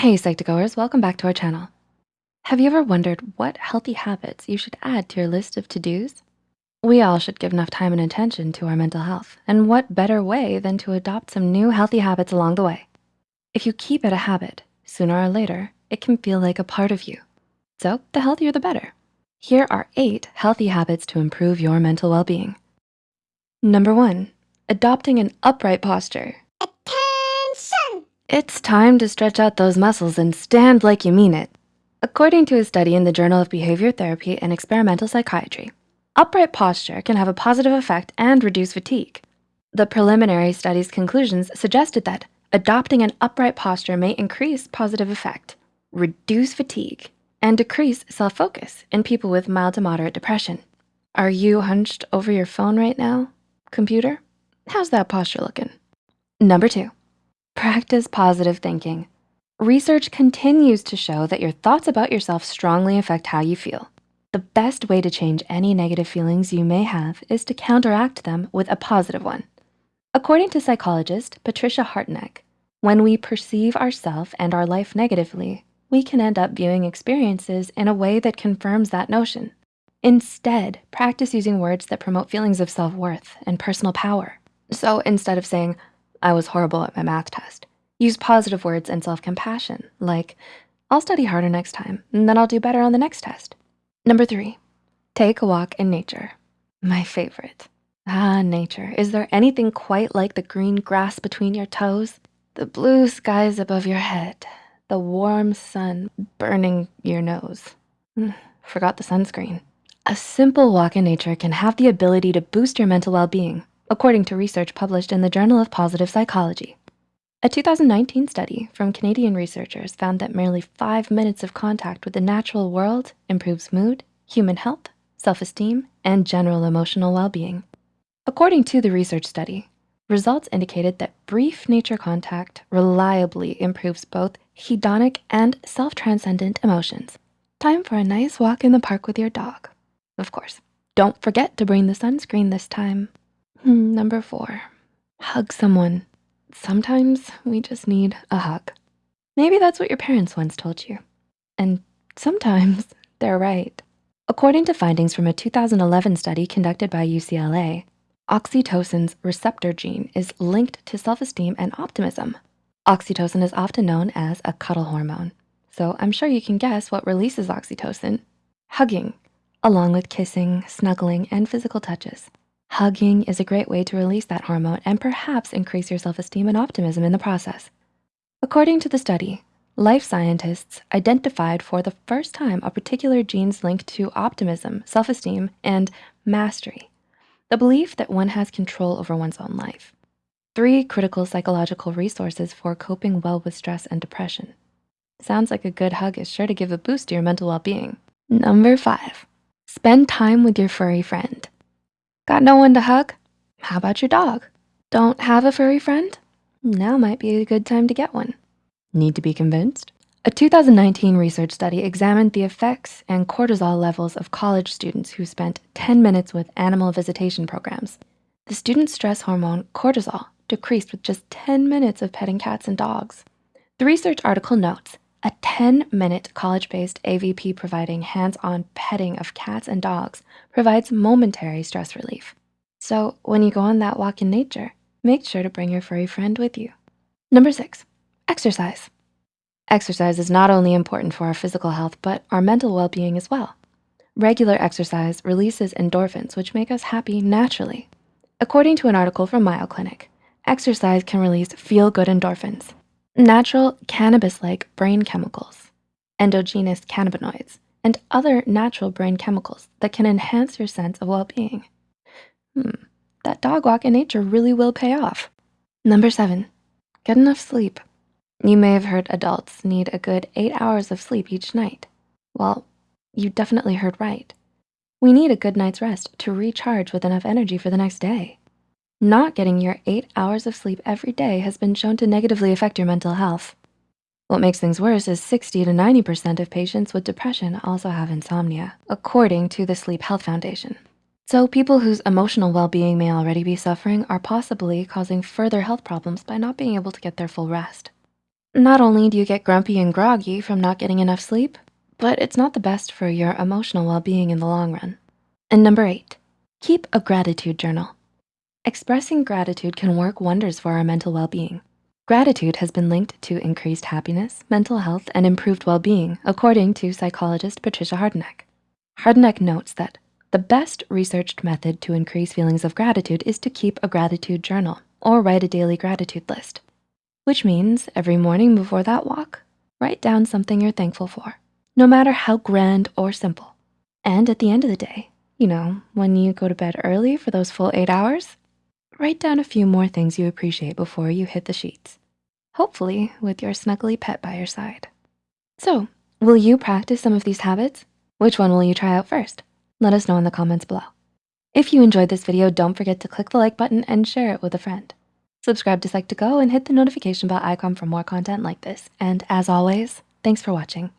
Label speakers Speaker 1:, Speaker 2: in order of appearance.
Speaker 1: Hey Psych2Goers, welcome back to our channel. Have you ever wondered what healthy habits you should add to your list of to-dos? We all should give enough time and attention to our mental health, and what better way than to adopt some new healthy habits along the way? If you keep it a habit, sooner or later, it can feel like a part of you. So the healthier the better. Here are eight healthy habits to improve your mental well-being. Number one, adopting an upright posture. It's time to stretch out those muscles and stand like you mean it. According to a study in the Journal of Behavior Therapy and Experimental Psychiatry, upright posture can have a positive effect and reduce fatigue. The preliminary study's conclusions suggested that adopting an upright posture may increase positive effect, reduce fatigue, and decrease self-focus in people with mild to moderate depression. Are you hunched over your phone right now, computer? How's that posture looking? Number two, Practice positive thinking. Research continues to show that your thoughts about yourself strongly affect how you feel. The best way to change any negative feelings you may have is to counteract them with a positive one. According to psychologist Patricia Harteneck, when we perceive ourself and our life negatively, we can end up viewing experiences in a way that confirms that notion. Instead, practice using words that promote feelings of self-worth and personal power. So instead of saying, I was horrible at my math test. Use positive words and self-compassion, like, I'll study harder next time, and then I'll do better on the next test. Number three, take a walk in nature. My favorite. Ah, nature. Is there anything quite like the green grass between your toes? The blue skies above your head, the warm sun burning your nose. Hmm, forgot the sunscreen. A simple walk in nature can have the ability to boost your mental well-being according to research published in the Journal of Positive Psychology. A 2019 study from Canadian researchers found that merely five minutes of contact with the natural world improves mood, human health, self-esteem, and general emotional well-being. According to the research study, results indicated that brief nature contact reliably improves both hedonic and self-transcendent emotions. Time for a nice walk in the park with your dog. Of course, don't forget to bring the sunscreen this time. Hmm, number four, hug someone. Sometimes we just need a hug. Maybe that's what your parents once told you. And sometimes they're right. According to findings from a 2011 study conducted by UCLA, oxytocin's receptor gene is linked to self-esteem and optimism. Oxytocin is often known as a cuddle hormone. So I'm sure you can guess what releases oxytocin, hugging, along with kissing, snuggling, and physical touches. Hugging is a great way to release that hormone and perhaps increase your self-esteem and optimism in the process. According to the study, life scientists identified for the first time a particular genes linked to optimism, self-esteem, and mastery, the belief that one has control over one's own life. Three critical psychological resources for coping well with stress and depression. Sounds like a good hug is sure to give a boost to your mental well-being. Number five, spend time with your furry friend. Got no one to hug? How about your dog? Don't have a furry friend? Now might be a good time to get one. Need to be convinced? A 2019 research study examined the effects and cortisol levels of college students who spent 10 minutes with animal visitation programs. The student stress hormone cortisol decreased with just 10 minutes of petting cats and dogs. The research article notes, a 10-minute college-based AVP providing hands-on petting of cats and dogs provides momentary stress relief. So when you go on that walk in nature, make sure to bring your furry friend with you. Number six, exercise. Exercise is not only important for our physical health, but our mental well-being as well. Regular exercise releases endorphins, which make us happy naturally. According to an article from Mayo Clinic, exercise can release feel-good endorphins, natural cannabis-like brain chemicals, endogenous cannabinoids, and other natural brain chemicals that can enhance your sense of well-being. Hmm, that dog walk in nature really will pay off. Number seven, get enough sleep. You may have heard adults need a good eight hours of sleep each night. Well, you definitely heard right. We need a good night's rest to recharge with enough energy for the next day. Not getting your eight hours of sleep every day has been shown to negatively affect your mental health. What makes things worse is 60 to 90% of patients with depression also have insomnia, according to the Sleep Health Foundation. So people whose emotional well-being may already be suffering are possibly causing further health problems by not being able to get their full rest. Not only do you get grumpy and groggy from not getting enough sleep, but it's not the best for your emotional well-being in the long run. And number eight, keep a gratitude journal. Expressing gratitude can work wonders for our mental well-being. Gratitude has been linked to increased happiness, mental health, and improved well-being, according to psychologist Patricia Harteneck. Harteneck notes that the best researched method to increase feelings of gratitude is to keep a gratitude journal or write a daily gratitude list, which means every morning before that walk, write down something you're thankful for, no matter how grand or simple. And at the end of the day, you know, when you go to bed early for those full eight hours, write down a few more things you appreciate before you hit the sheets, hopefully with your snuggly pet by your side. So will you practice some of these habits? Which one will you try out first? Let us know in the comments below. If you enjoyed this video, don't forget to click the like button and share it with a friend. Subscribe to Psych2Go and hit the notification bell icon for more content like this. And as always, thanks for watching.